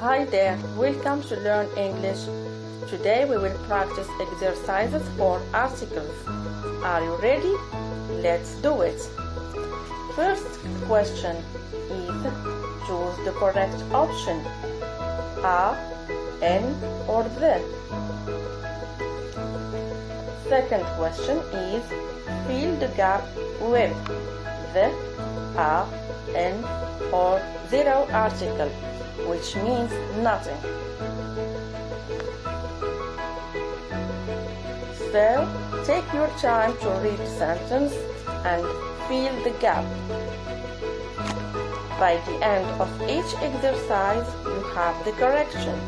Hi there, welcome to Learn English. Today we will practice exercises for articles. Are you ready? Let's do it. First question is choose the correct option. A, N or the. Second question is fill the gap with the, a, n or zero article, which means nothing. So, take your time to read the sentence and fill the gap. By the end of each exercise, you have the correction.